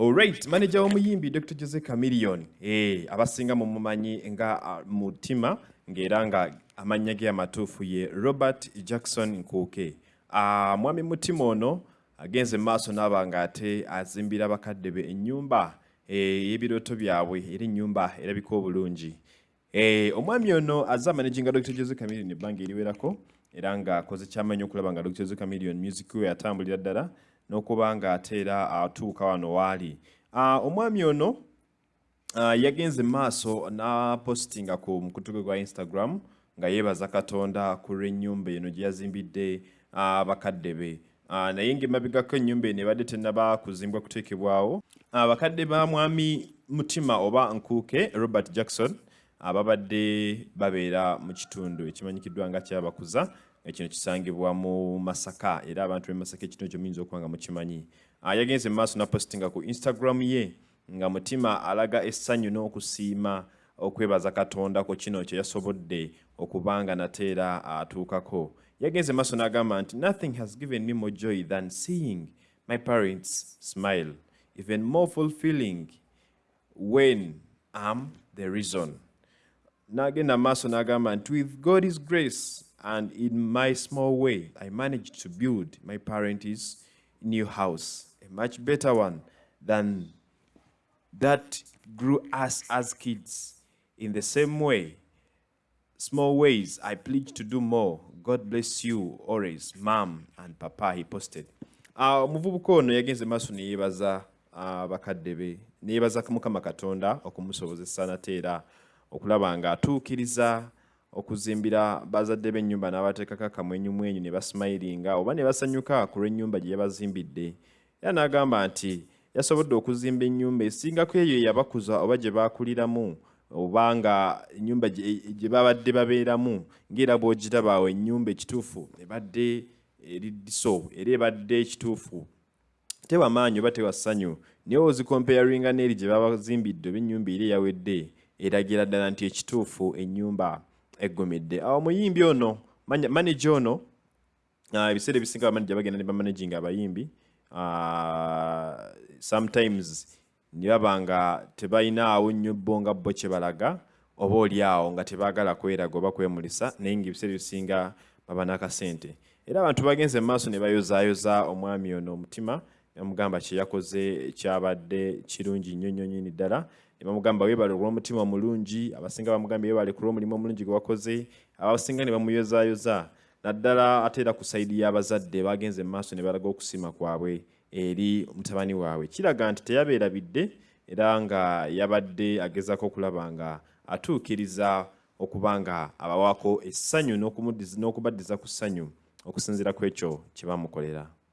Alright, manager w'omuyimbi Dr. Jose Chameleone eh abasinga mu mumanyi nga uh, mutima ng'era nga amannya ge amatuufu ye Robert Jackson Nkuuke. Uh, mwami mutima ono agenze maaso n'aba ng'ate azimbira bakadde be ennyumba ey'ebirooto byabwe era ennyumba erabika obulungi. Eh, omwami ono azza managing Dr. Jose Chameleone ebbanga eriwerako era ng'akoze ky'amanyi okulaba nga Dr. Jose Chameleone music we atambulira ddala n'okuba ng'ate era atuuka wano waali. Uh, omwami ono uh, yagenze maaso n'apostinga ku mukutu gwe gwa Instagram nga yeebaza Katonda ku lw'ennyumba eno gye yazimbidde uh, bakadde be. Naye ng'emabegako ennyumba eno ebadde tennaba kuzimbwa kuteekebwawo. Uh, bakadde ba mwami Mutima oba Nkuuke Robert Jackson ababadde babeera mu kitundu ekimanyikiddwa nga kyabakuza nga kino kisangibwa mu Masaka era abantu b'e Masaka ekino ekyo muyinza okuba nga mukimanyi. Uh, yagenze mu maaso n'apostinga ku Instagram ye nga Mutima alaga essanyu n'okusiima okwebaza Katonda ku kino kye yasobodde okuba nga nate era atuukako. Yagenze maaso n'agamba nti nothing has given me more joy than seeing my parents smile, even more fulfilling when I'm the reason. N'agenda maaso n'agamba nti with God's grace and in my small way, I managed to build my parents' new house, a much better one than that grew us as kids. In the same way, small ways, I pledge to do more. God bless you always, mom and papa, he posted. Uh, omuvubuka ono yagenze maaso ne yeebaza uh, bakadde be ne yeebaza mukama katonda nate era okulaba ng'atuukiriza okuzimbira bazadde b'ennyumba n'abateekako akamwenyumwenyu ne basimayiringa oba ne basanyuka ku lw'ennyumba gye yabazimbidde. Era n'agamba nti yasobodde okuzimba ennyumba esingako eyo yabakuza oba gye baakuliramu oba nga ennyumba gye babadde babeeramu ng'era bw'ogirabaawo ennyumba ekituufu ebadde eriddiso era ebadde ekituufu. Tewa maanyi oba tewa ssanyu naye ozikompeyaringa n'eri gye babazimbidde oba ennyumba eri eyawedde eragira ddala nti ekituufu ennyumba eggumidde awo omuyimbi ono manaja ono ebiseera ebisinga bamanaja bagenda ne bamanaginga abayimbi sometimes ne baba nga tebalinaawo nnyo bo nga bo kye balaga oba oli awo nga tebaagala kweraga oba kwemulisa naye ngaebiseera ebisinga baba n'akasente. Era abantu bagenze mu maaso ne bayozaayoza omwami ono omutima bamugamba kye yakoze kyabadde kirungi nnyo nnyo nnyini ddala ne bamugamba weebale olw'omutima omulungi abasinga bamugambye weebale ku lw'omulimu omulungi gwe wakoze abasinga ne bamuyozaayoza. Naddala ate era ku sayidi y'abazadde bagenze mu maaso ne balaga okusiima kwabwe eri mutabani waabwe. Kiraga nti teyabeerabidde era nga yabadde agezaako okulaba nga atuukiriza okuba nga abawaako essanyu n'okubaddiza ku ssanyu okusinziira ku ekyo kye bamukolera